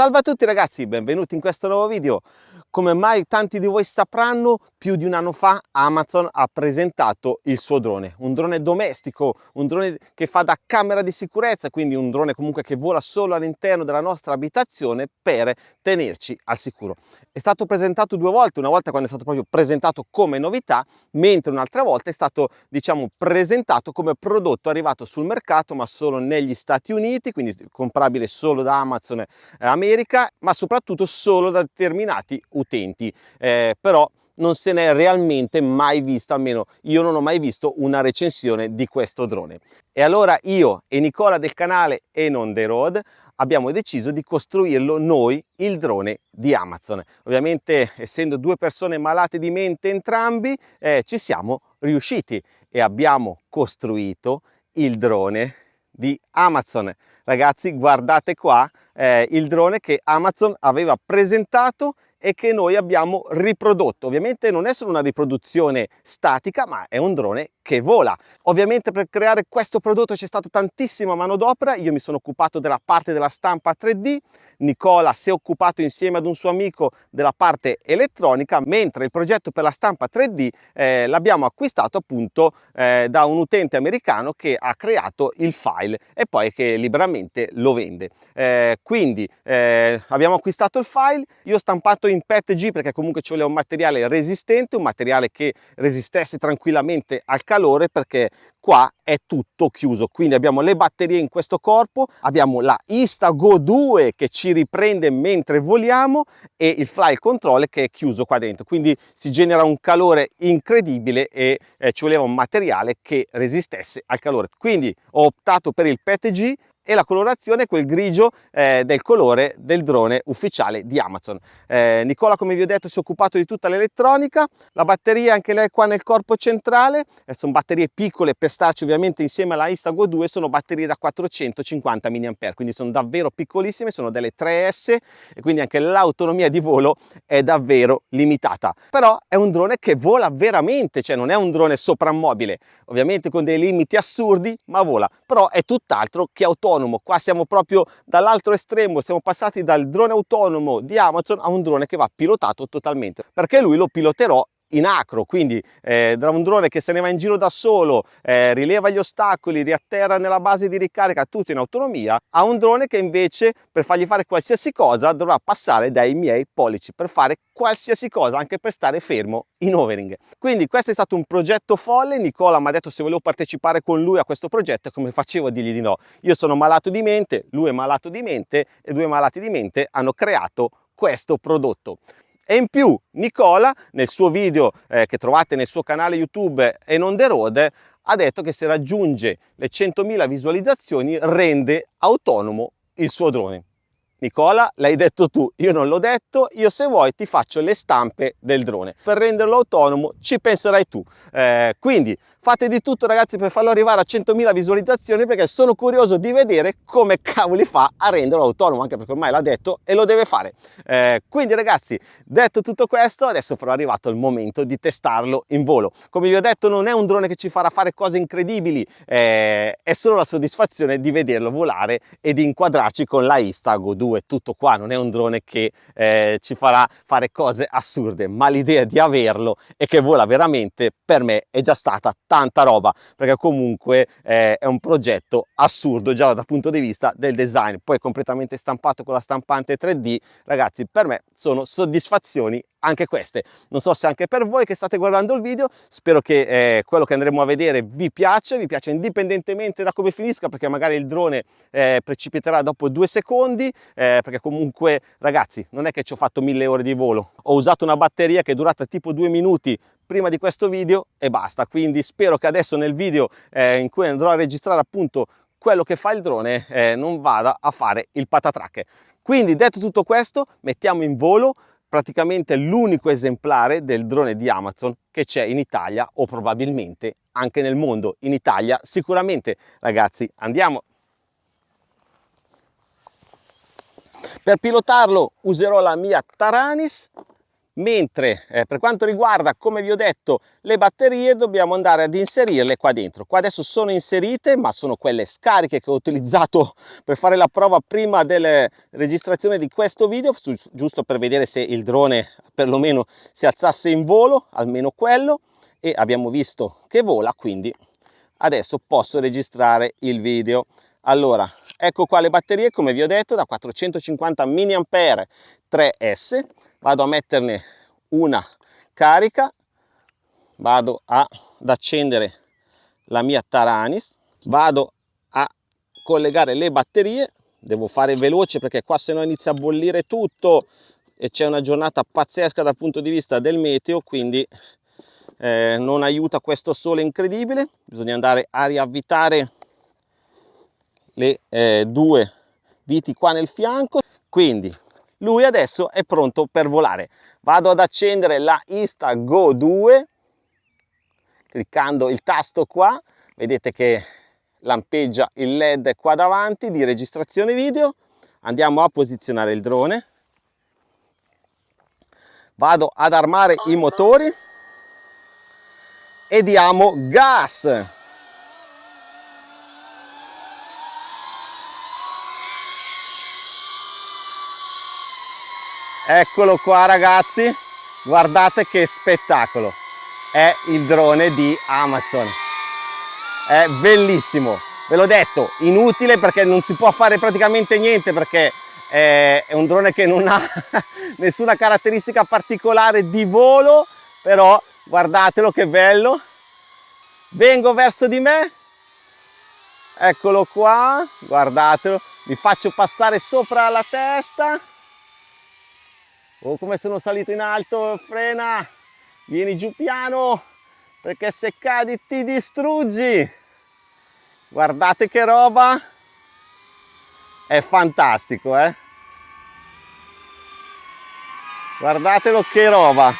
Salve a tutti ragazzi, benvenuti in questo nuovo video. Come mai tanti di voi sapranno, più di un anno fa Amazon ha presentato il suo drone, un drone domestico, un drone che fa da camera di sicurezza, quindi un drone comunque che vola solo all'interno della nostra abitazione per tenerci al sicuro. È stato presentato due volte, una volta quando è stato proprio presentato come novità, mentre un'altra volta è stato diciamo presentato come prodotto arrivato sul mercato ma solo negli Stati Uniti, quindi comprabile solo da Amazon America, ma soprattutto solo da determinati utenti, eh, però non se n'è realmente mai visto, almeno io non ho mai visto una recensione di questo drone. E allora io e Nicola del canale e non The Road abbiamo deciso di costruirlo noi il drone di Amazon. Ovviamente essendo due persone malate di mente entrambi eh, ci siamo riusciti e abbiamo costruito il drone di Amazon. Ragazzi guardate qua eh, il drone che Amazon aveva presentato e che noi abbiamo riprodotto. Ovviamente non è solo una riproduzione statica, ma è un drone che vola. Ovviamente per creare questo prodotto c'è stata tantissima manodopera, io mi sono occupato della parte della stampa 3D, Nicola si è occupato insieme ad un suo amico della parte elettronica, mentre il progetto per la stampa 3D eh, l'abbiamo acquistato appunto eh, da un utente americano che ha creato il file e poi che liberamente lo vende. Eh, quindi eh, abbiamo acquistato il file, io ho stampato in PETG perché comunque ci voleva un materiale resistente, un materiale che resistesse tranquillamente al calore perché qua è tutto chiuso. Quindi abbiamo le batterie in questo corpo abbiamo la Instago 2 che ci riprende mentre voliamo e il fly control che è chiuso qua dentro. Quindi si genera un calore incredibile e eh, ci voleva un materiale che resistesse al calore. Quindi ho optato per il PETG e la colorazione è quel grigio eh, del colore del drone ufficiale di Amazon. Eh, Nicola come vi ho detto si è occupato di tutta l'elettronica, la batteria anche lei qua nel corpo centrale, eh, sono batterie piccole per starci ovviamente insieme alla Instago 2, sono batterie da 450 mAh, quindi sono davvero piccolissime, sono delle 3S e quindi anche l'autonomia di volo è davvero limitata. Però è un drone che vola veramente, cioè non è un drone soprammobile, ovviamente con dei limiti assurdi, ma vola, però è tutt'altro che autonomo autonomo. Qua siamo proprio dall'altro estremo, siamo passati dal drone autonomo di Amazon a un drone che va pilotato totalmente, perché lui lo piloterò in acro, quindi eh, da un drone che se ne va in giro da solo, eh, rileva gli ostacoli, riatterra nella base di ricarica, tutto in autonomia, a un drone che invece per fargli fare qualsiasi cosa dovrà passare dai miei pollici per fare qualsiasi cosa, anche per stare fermo in overing. Quindi questo è stato un progetto folle, Nicola mi ha detto se volevo partecipare con lui a questo progetto come facevo a dirgli di no. Io sono malato di mente, lui è malato di mente e due malati di mente hanno creato questo prodotto. E in più Nicola nel suo video eh, che trovate nel suo canale YouTube e non the road ha detto che se raggiunge le 100.000 visualizzazioni rende autonomo il suo drone. Nicola, l'hai detto tu, io non l'ho detto, io se vuoi ti faccio le stampe del drone. Per renderlo autonomo ci penserai tu. Eh, quindi fate di tutto ragazzi per farlo arrivare a 100.000 visualizzazioni perché sono curioso di vedere come cavoli fa a renderlo autonomo, anche perché ormai l'ha detto e lo deve fare. Eh, quindi ragazzi, detto tutto questo, adesso però è arrivato il momento di testarlo in volo. Come vi ho detto non è un drone che ci farà fare cose incredibili, eh, è solo la soddisfazione di vederlo volare e di inquadrarci con la Instago 2 è tutto qua, non è un drone che eh, ci farà fare cose assurde, ma l'idea di averlo e che vola veramente per me è già stata tanta roba, perché comunque eh, è un progetto assurdo già dal punto di vista del design, poi completamente stampato con la stampante 3D, ragazzi per me sono soddisfazioni anche queste. Non so se anche per voi che state guardando il video, spero che eh, quello che andremo a vedere vi piace, vi piace indipendentemente da come finisca, perché magari il drone eh, precipiterà dopo due secondi, eh, perché comunque ragazzi non è che ci ho fatto mille ore di volo, ho usato una batteria che è durata tipo due minuti prima di questo video e basta, quindi spero che adesso nel video eh, in cui andrò a registrare appunto quello che fa il drone eh, non vada a fare il patatrack. Quindi detto tutto questo mettiamo in volo praticamente l'unico esemplare del drone di Amazon che c'è in Italia o probabilmente anche nel mondo. In Italia sicuramente ragazzi andiamo. Per pilotarlo userò la mia Taranis mentre eh, per quanto riguarda come vi ho detto le batterie dobbiamo andare ad inserirle qua dentro. Qua adesso sono inserite ma sono quelle scariche che ho utilizzato per fare la prova prima della registrazione di questo video giusto per vedere se il drone perlomeno si alzasse in volo almeno quello. E abbiamo visto che vola quindi adesso posso registrare il video. Allora ecco qua le batterie come vi ho detto da 450 mAh 3S vado a metterne una carica vado ad accendere la mia Taranis vado a collegare le batterie devo fare veloce perché qua se no inizia a bollire tutto e c'è una giornata pazzesca dal punto di vista del meteo quindi eh, non aiuta questo sole incredibile. Bisogna andare a riavvitare le eh, due viti qua nel fianco. Quindi lui adesso è pronto per volare. Vado ad accendere la Insta Go 2 cliccando il tasto qua. Vedete che lampeggia il led qua davanti di registrazione video. Andiamo a posizionare il drone. Vado ad armare i motori. E diamo gas eccolo qua ragazzi. Guardate che spettacolo. È il drone di Amazon. È bellissimo. Ve l'ho detto inutile perché non si può fare praticamente niente perché è un drone che non ha nessuna caratteristica particolare di volo però guardatelo che bello. Vengo verso di me. Eccolo qua guardatelo. Vi faccio passare sopra la testa oh come sono salito in alto frena vieni giù piano perché se cadi ti distruggi. Guardate che roba è fantastico eh. Guardatelo che roba.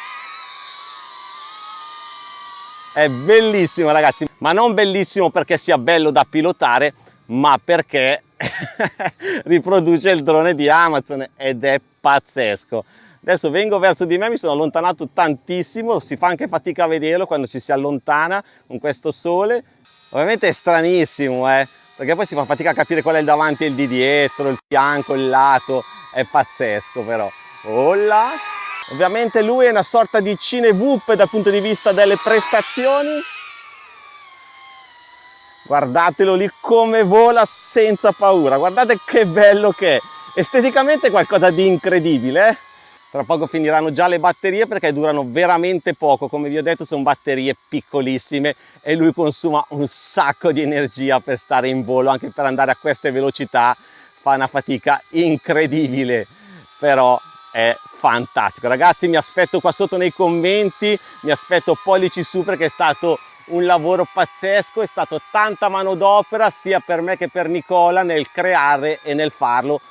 È bellissimo ragazzi ma non bellissimo perché sia bello da pilotare ma perché riproduce il drone di Amazon ed è pazzesco adesso vengo verso di me mi sono allontanato tantissimo si fa anche fatica a vederlo quando ci si allontana con questo sole ovviamente è stranissimo eh perché poi si fa fatica a capire qual è il davanti e il di dietro il fianco il lato è pazzesco però Olla. ovviamente lui è una sorta di cinevup dal punto di vista delle prestazioni guardatelo lì come vola senza paura guardate che bello che è esteticamente è qualcosa di incredibile eh? Tra poco finiranno già le batterie perché durano veramente poco. Come vi ho detto sono batterie piccolissime e lui consuma un sacco di energia per stare in volo anche per andare a queste velocità. Fa una fatica incredibile però è fantastico. Ragazzi mi aspetto qua sotto nei commenti mi aspetto pollici su perché è stato un lavoro pazzesco è stato tanta manodopera sia per me che per Nicola nel creare e nel farlo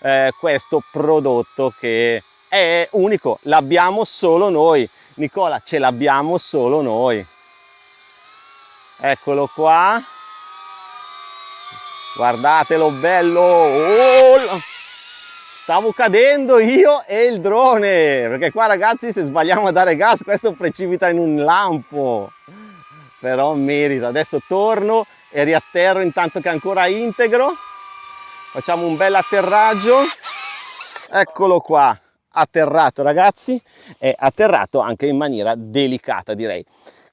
eh, questo prodotto che è unico, l'abbiamo solo noi. Nicola, ce l'abbiamo solo noi. Eccolo qua. Guardatelo bello. Oh, stavo cadendo io e il drone. Perché qua ragazzi se sbagliamo a dare gas questo precipita in un lampo. Però merita. Adesso torno e riatterro intanto che è ancora integro. Facciamo un bel atterraggio. Eccolo qua atterrato ragazzi è atterrato anche in maniera delicata direi.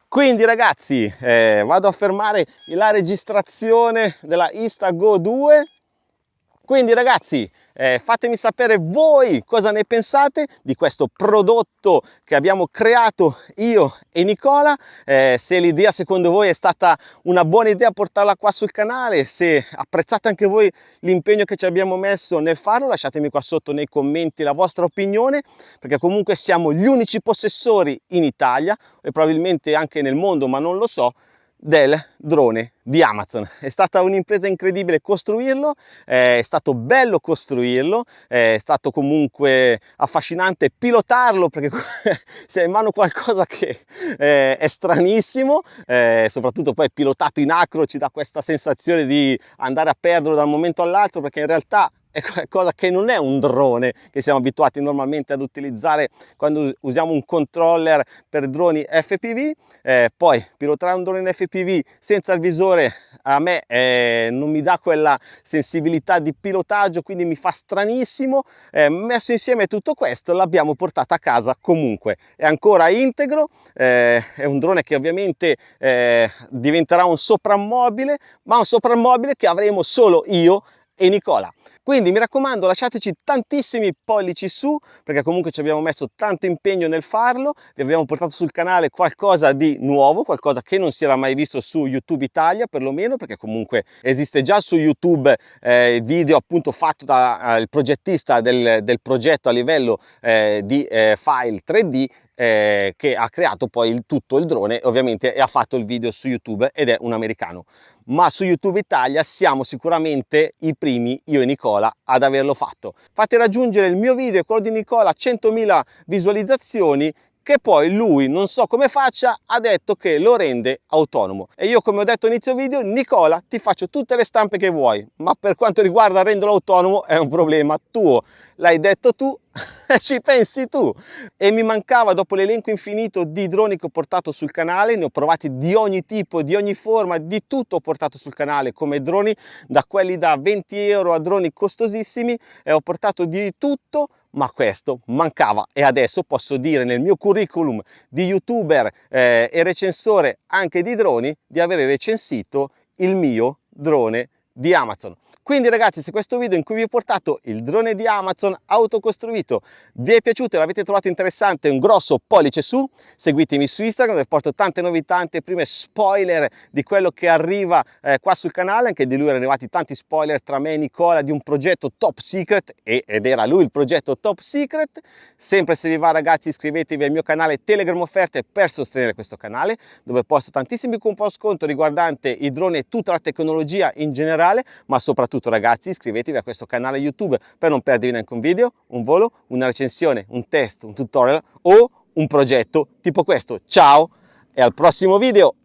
Quindi ragazzi eh, vado a fermare la registrazione della Instago 2 quindi ragazzi eh, fatemi sapere voi cosa ne pensate di questo prodotto che abbiamo creato io e Nicola, eh, se l'idea secondo voi è stata una buona idea portarla qua sul canale, se apprezzate anche voi l'impegno che ci abbiamo messo nel farlo, lasciatemi qua sotto nei commenti la vostra opinione, perché comunque siamo gli unici possessori in Italia e probabilmente anche nel mondo, ma non lo so, del drone di Amazon. È stata un'impresa incredibile costruirlo, è stato bello costruirlo, è stato comunque affascinante pilotarlo perché si ha in mano qualcosa che eh, è stranissimo, eh, soprattutto poi pilotato in acro ci dà questa sensazione di andare a perderlo da un momento all'altro perché in realtà è qualcosa che non è un drone che siamo abituati normalmente ad utilizzare quando usiamo un controller per droni FPV eh, poi pilotare un drone FPV senza il visore a me eh, non mi dà quella sensibilità di pilotaggio quindi mi fa stranissimo. Eh, messo insieme tutto questo l'abbiamo portato a casa comunque. È ancora integro eh, è un drone che ovviamente eh, diventerà un soprammobile ma un soprammobile che avremo solo io e Nicola. Quindi mi raccomando lasciateci tantissimi pollici su perché comunque ci abbiamo messo tanto impegno nel farlo, vi abbiamo portato sul canale qualcosa di nuovo, qualcosa che non si era mai visto su YouTube Italia perlomeno perché comunque esiste già su YouTube eh, video appunto fatto dal eh, progettista del, del, progetto a livello eh, di eh, file 3D eh, che ha creato poi il, tutto il drone ovviamente e ha fatto il video su YouTube ed è un americano ma su YouTube Italia siamo sicuramente i primi, io e Nicola, ad averlo fatto. Fate raggiungere il mio video e quello di Nicola a 100.000 visualizzazioni che poi lui, non so come faccia, ha detto che lo rende autonomo. E io, come ho detto inizio video, Nicola, ti faccio tutte le stampe che vuoi, ma per quanto riguarda renderlo autonomo è un problema tuo. L'hai detto tu, ci pensi tu e mi mancava dopo l'elenco infinito di droni che ho portato sul canale ne ho provati di ogni tipo di ogni forma di tutto ho portato sul canale come droni da quelli da 20 euro a droni costosissimi e ho portato di tutto ma questo mancava. E adesso posso dire nel mio curriculum di youtuber eh, e recensore anche di droni di avere recensito il mio drone di Amazon. Quindi ragazzi se questo video in cui vi ho portato il drone di Amazon autocostruito vi è piaciuto e l'avete trovato interessante un grosso pollice su, seguitemi su Instagram dove porto tante novità, tante prime spoiler di quello che arriva eh, qua sul canale, anche di lui erano arrivati tanti spoiler tra me e Nicola di un progetto top secret e, ed era lui il progetto top secret. Sempre se vi va ragazzi iscrivetevi al mio canale Telegram offerte per sostenere questo canale dove posto tantissimi coupon sconto riguardante i droni e tutta la tecnologia in generale generale, ma soprattutto ragazzi iscrivetevi a questo canale YouTube per non perdervi neanche un video, un volo, una recensione, un test, un tutorial o un progetto tipo questo. Ciao e al prossimo video!